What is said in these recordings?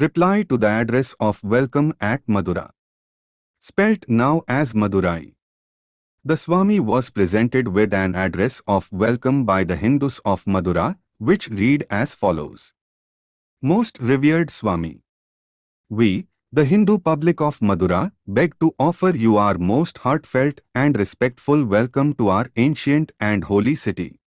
Reply to the address of welcome at Madura. Spelt now as Madurai. The Swami was presented with an address of welcome by the Hindus of Madura, which read as follows. Most revered Swami. We, the Hindu public of Madura, beg to offer you our most heartfelt and respectful welcome to our ancient and holy city.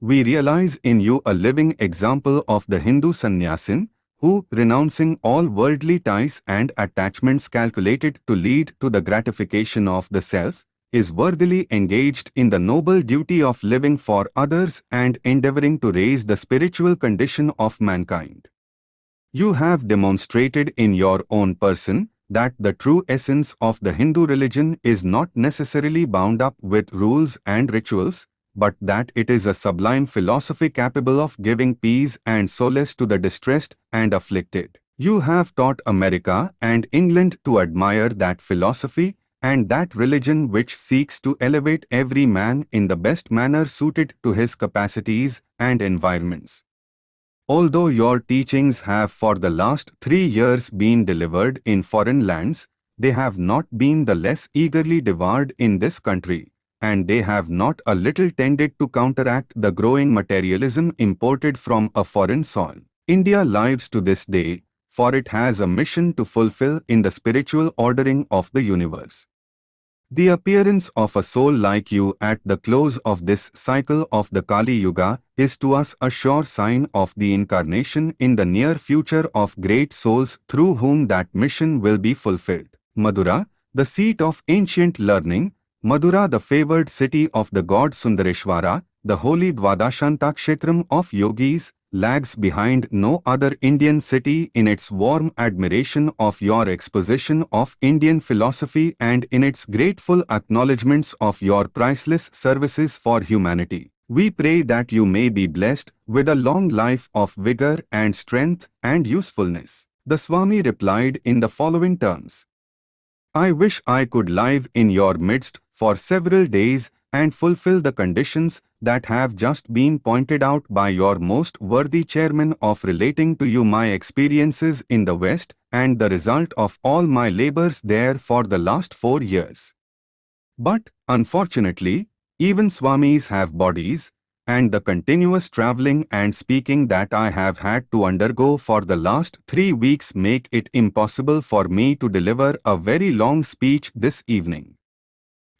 We realize in you a living example of the Hindu sannyasin, who, renouncing all worldly ties and attachments calculated to lead to the gratification of the self, is worthily engaged in the noble duty of living for others and endeavoring to raise the spiritual condition of mankind. You have demonstrated in your own person that the true essence of the Hindu religion is not necessarily bound up with rules and rituals, but that it is a sublime philosophy capable of giving peace and solace to the distressed and afflicted. You have taught America and England to admire that philosophy and that religion which seeks to elevate every man in the best manner suited to his capacities and environments. Although your teachings have for the last three years been delivered in foreign lands, they have not been the less eagerly devoured in this country, and they have not a little tended to counteract the growing materialism imported from a foreign soil. India lives to this day, for it has a mission to fulfill in the spiritual ordering of the universe. The appearance of a soul like you at the close of this cycle of the Kali Yuga is to us a sure sign of the incarnation in the near future of great souls through whom that mission will be fulfilled. Madura, the seat of ancient learning, Madura the favored city of the god Sundareshwara, the holy Dvadashantakshetram of yogis, lags behind no other Indian city in its warm admiration of your exposition of Indian philosophy and in its grateful acknowledgements of your priceless services for humanity. We pray that you may be blessed with a long life of vigor and strength and usefulness. The Swami replied in the following terms. I wish I could live in your midst for several days and fulfill the conditions that have just been pointed out by your most worthy chairman of relating to you my experiences in the West and the result of all my labors there for the last four years. But, unfortunately, even Swamis have bodies, and the continuous traveling and speaking that I have had to undergo for the last three weeks make it impossible for me to deliver a very long speech this evening.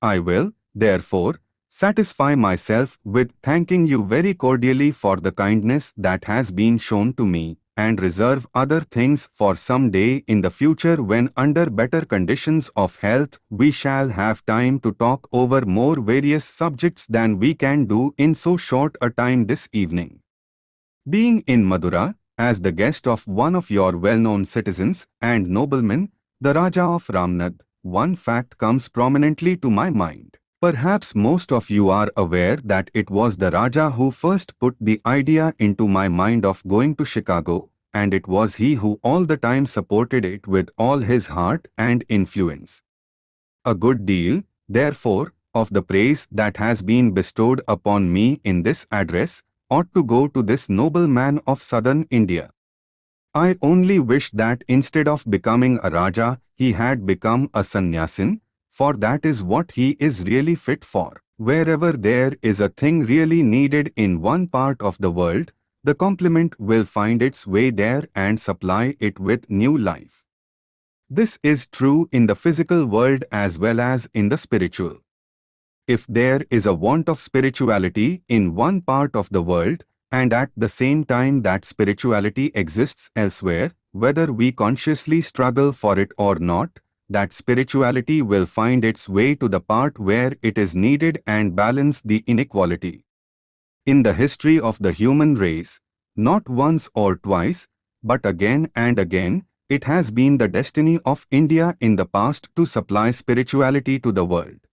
I will, therefore, satisfy myself with thanking you very cordially for the kindness that has been shown to me and reserve other things for some day in the future when under better conditions of health we shall have time to talk over more various subjects than we can do in so short a time this evening. Being in Madura, as the guest of one of your well-known citizens and noblemen, the Raja of Ramnad, one fact comes prominently to my mind. Perhaps most of you are aware that it was the Raja who first put the idea into my mind of going to Chicago, and it was he who all the time supported it with all his heart and influence. A good deal, therefore, of the praise that has been bestowed upon me in this address ought to go to this noble man of southern India. I only wish that instead of becoming a Raja, he had become a sannyasin, for that is what he is really fit for. Wherever there is a thing really needed in one part of the world, the complement will find its way there and supply it with new life. This is true in the physical world as well as in the spiritual. If there is a want of spirituality in one part of the world, and at the same time that spirituality exists elsewhere, whether we consciously struggle for it or not, that spirituality will find its way to the part where it is needed and balance the inequality. In the history of the human race, not once or twice, but again and again, it has been the destiny of India in the past to supply spirituality to the world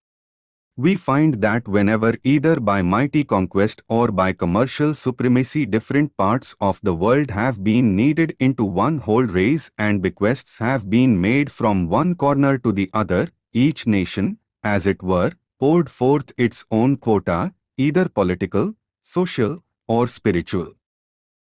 we find that whenever either by mighty conquest or by commercial supremacy different parts of the world have been kneaded into one whole race and bequests have been made from one corner to the other, each nation, as it were, poured forth its own quota, either political, social, or spiritual.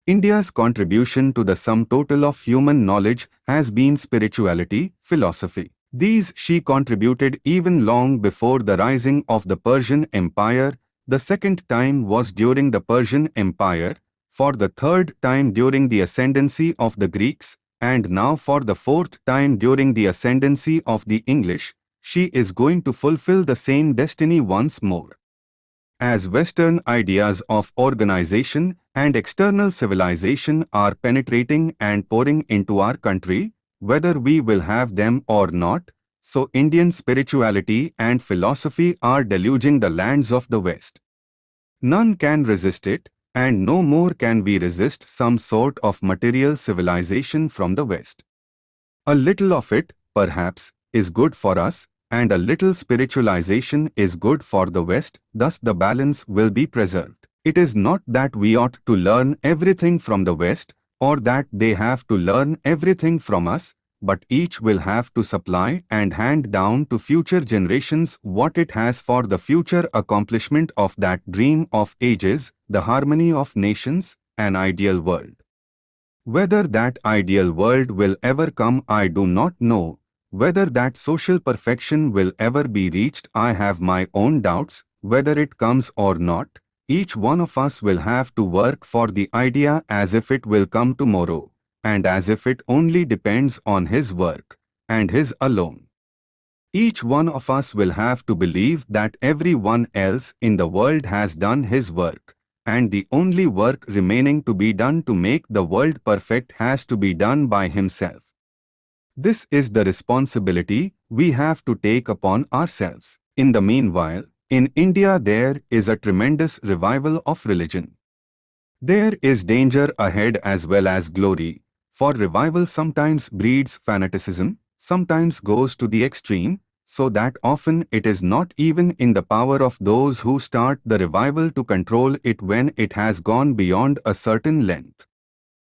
India's contribution to the sum total of human knowledge has been spirituality, philosophy. These she contributed even long before the rising of the Persian Empire, the second time was during the Persian Empire, for the third time during the ascendancy of the Greeks, and now for the fourth time during the ascendancy of the English, she is going to fulfill the same destiny once more. As Western ideas of organization and external civilization are penetrating and pouring into our country, whether we will have them or not, so Indian spirituality and philosophy are deluging the lands of the West. None can resist it, and no more can we resist some sort of material civilization from the West. A little of it, perhaps, is good for us, and a little spiritualization is good for the West, thus the balance will be preserved. It is not that we ought to learn everything from the West, or that they have to learn everything from us, but each will have to supply and hand down to future generations what it has for the future accomplishment of that dream of ages, the harmony of nations, an ideal world. Whether that ideal world will ever come I do not know, whether that social perfection will ever be reached I have my own doubts, whether it comes or not, each one of us will have to work for the idea as if it will come tomorrow and as if it only depends on his work, and his alone. Each one of us will have to believe that everyone else in the world has done his work, and the only work remaining to be done to make the world perfect has to be done by himself. This is the responsibility we have to take upon ourselves. In the meanwhile, in India there is a tremendous revival of religion. There is danger ahead as well as glory, for revival sometimes breeds fanaticism, sometimes goes to the extreme, so that often it is not even in the power of those who start the revival to control it when it has gone beyond a certain length.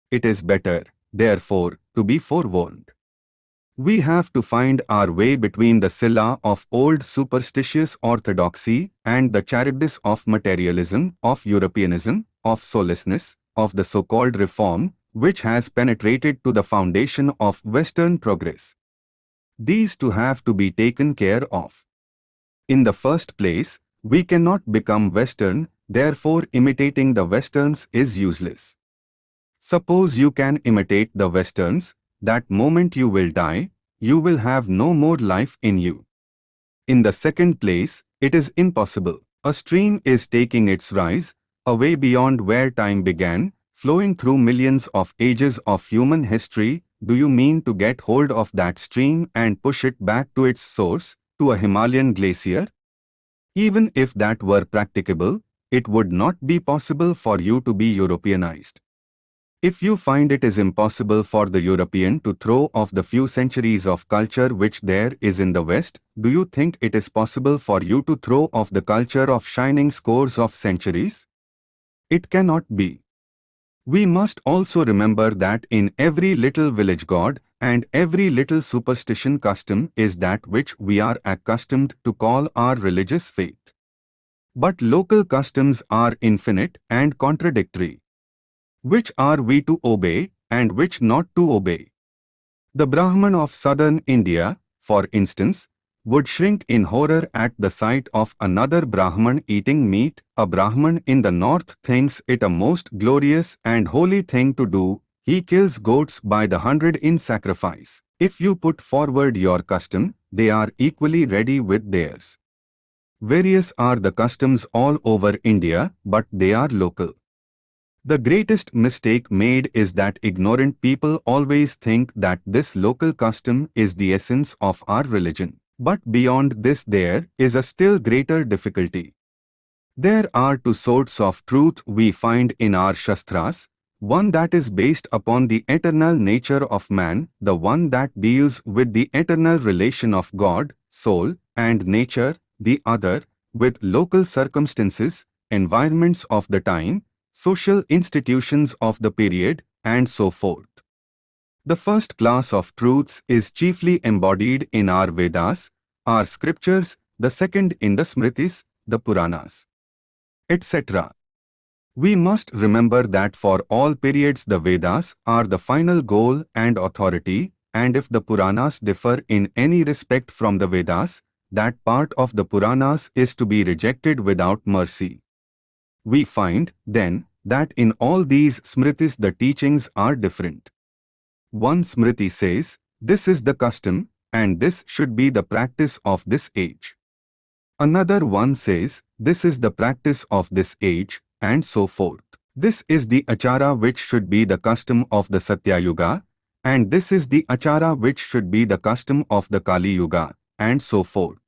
It is better, therefore, to be forewarned. We have to find our way between the Scylla of old superstitious orthodoxy and the Charybdis of materialism, of Europeanism, of soullessness, of the so-called reform, which has penetrated to the foundation of Western progress. These two have to be taken care of. In the first place, we cannot become Western, therefore imitating the Westerns is useless. Suppose you can imitate the Westerns, that moment you will die, you will have no more life in you. In the second place, it is impossible. A stream is taking its rise, away beyond where time began, flowing through millions of ages of human history, do you mean to get hold of that stream and push it back to its source, to a Himalayan glacier? Even if that were practicable, it would not be possible for you to be Europeanized. If you find it is impossible for the European to throw off the few centuries of culture which there is in the West, do you think it is possible for you to throw off the culture of shining scores of centuries? It cannot be. We must also remember that in every little village god and every little superstition custom is that which we are accustomed to call our religious faith. But local customs are infinite and contradictory. Which are we to obey and which not to obey? The Brahman of southern India, for instance, would shrink in horror at the sight of another Brahman eating meat, a Brahman in the north thinks it a most glorious and holy thing to do, he kills goats by the hundred in sacrifice. If you put forward your custom, they are equally ready with theirs. Various are the customs all over India, but they are local. The greatest mistake made is that ignorant people always think that this local custom is the essence of our religion. But beyond this there is a still greater difficulty. There are two sorts of truth we find in our Shastras, one that is based upon the eternal nature of man, the one that deals with the eternal relation of God, soul, and nature, the other, with local circumstances, environments of the time, social institutions of the period, and so forth. The first class of truths is chiefly embodied in our Vedas, our scriptures, the second in the Smritis, the Puranas, etc. We must remember that for all periods the Vedas are the final goal and authority, and if the Puranas differ in any respect from the Vedas, that part of the Puranas is to be rejected without mercy. We find, then, that in all these Smritis the teachings are different. One Smriti says, this is the custom, and this should be the practice of this age. Another one says, this is the practice of this age, and so forth. This is the achara which should be the custom of the Satya Yuga, and this is the achara which should be the custom of the Kali Yuga, and so forth.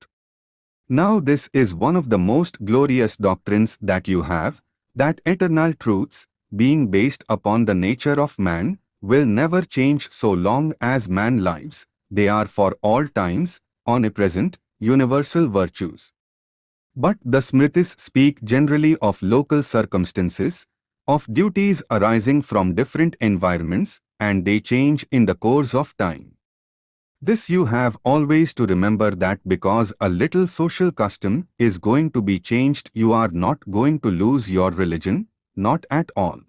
Now this is one of the most glorious doctrines that you have, that eternal truths, being based upon the nature of man, will never change so long as man lives. They are for all times, omnipresent, universal virtues. But the Smritis speak generally of local circumstances, of duties arising from different environments, and they change in the course of time. This you have always to remember that because a little social custom is going to be changed you are not going to lose your religion, not at all.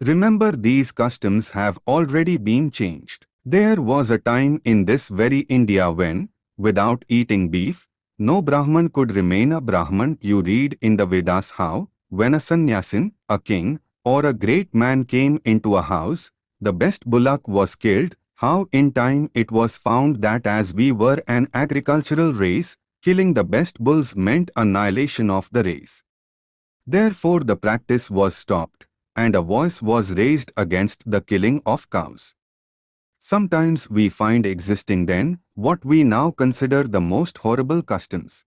Remember these customs have already been changed. There was a time in this very India when, without eating beef, no Brahman could remain a Brahman. You read in the Vedas how, when a sannyasin, a king, or a great man came into a house, the best bullock was killed, how in time it was found that as we were an agricultural race, killing the best bulls meant annihilation of the race. Therefore the practice was stopped and a voice was raised against the killing of cows. Sometimes we find existing then what we now consider the most horrible customs.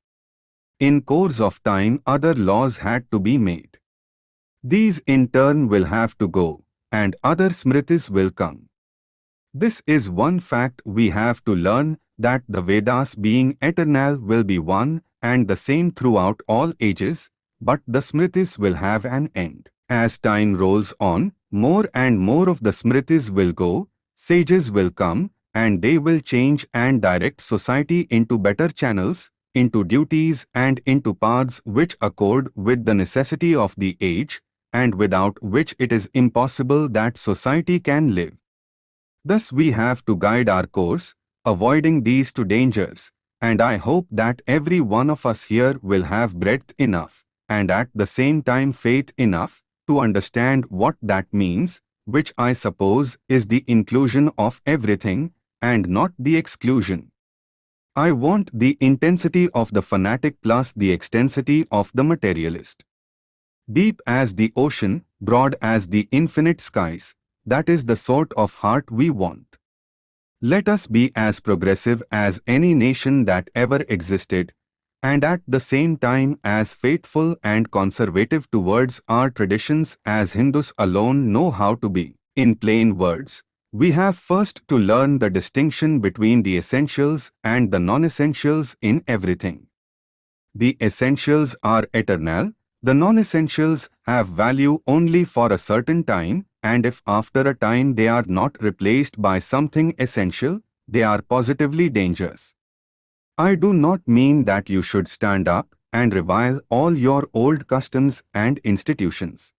In course of time other laws had to be made. These in turn will have to go, and other smritis will come. This is one fact we have to learn that the Vedas being eternal will be one and the same throughout all ages, but the smritis will have an end. As time rolls on, more and more of the smritis will go, sages will come, and they will change and direct society into better channels, into duties and into paths which accord with the necessity of the age, and without which it is impossible that society can live. Thus we have to guide our course, avoiding these two dangers, and I hope that every one of us here will have breadth enough, and at the same time faith enough, to understand what that means, which I suppose is the inclusion of everything and not the exclusion. I want the intensity of the fanatic plus the extensity of the materialist. Deep as the ocean, broad as the infinite skies, that is the sort of heart we want. Let us be as progressive as any nation that ever existed and at the same time as faithful and conservative towards our traditions as Hindus alone know how to be. In plain words, we have first to learn the distinction between the essentials and the non-essentials in everything. The essentials are eternal, the non-essentials have value only for a certain time, and if after a time they are not replaced by something essential, they are positively dangerous. I do not mean that you should stand up and revile all your old customs and institutions.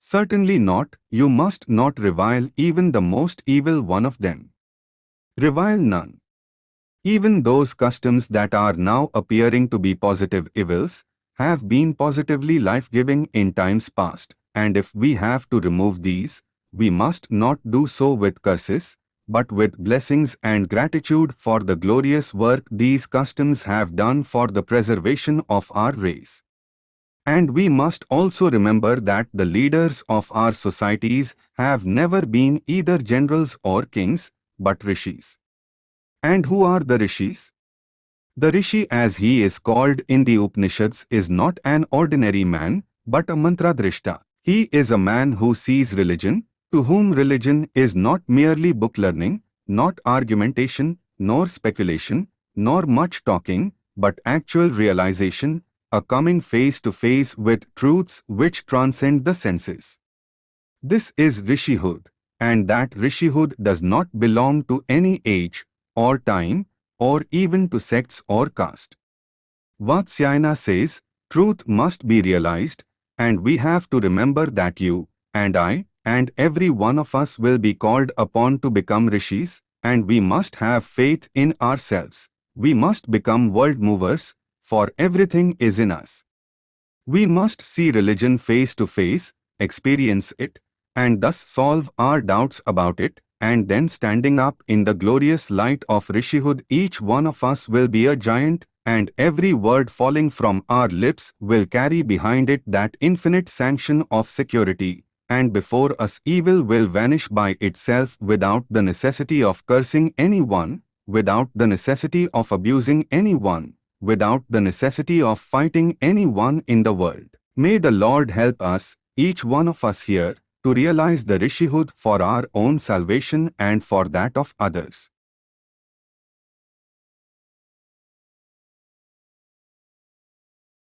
Certainly not, you must not revile even the most evil one of them. Revile none. Even those customs that are now appearing to be positive evils have been positively life-giving in times past, and if we have to remove these, we must not do so with curses, but with blessings and gratitude for the glorious work these customs have done for the preservation of our race. And we must also remember that the leaders of our societies have never been either generals or kings, but rishis. And who are the rishis? The rishi as he is called in the Upanishads is not an ordinary man, but a mantra mantradrishta. He is a man who sees religion, to whom religion is not merely book learning, not argumentation, nor speculation, nor much talking, but actual realization, a coming face to face with truths which transcend the senses. This is Rishihood, and that Rishihood does not belong to any age, or time, or even to sects or caste. Vatsyayana says, truth must be realized, and we have to remember that you, and I, and every one of us will be called upon to become rishis, and we must have faith in ourselves. We must become world movers, for everything is in us. We must see religion face to face, experience it, and thus solve our doubts about it, and then standing up in the glorious light of Rishihood each one of us will be a giant, and every word falling from our lips will carry behind it that infinite sanction of security, and before us evil will vanish by itself without the necessity of cursing anyone, without the necessity of abusing anyone, without the necessity of fighting anyone in the world. May the Lord help us, each one of us here, to realize the Rishihood for our own salvation and for that of others.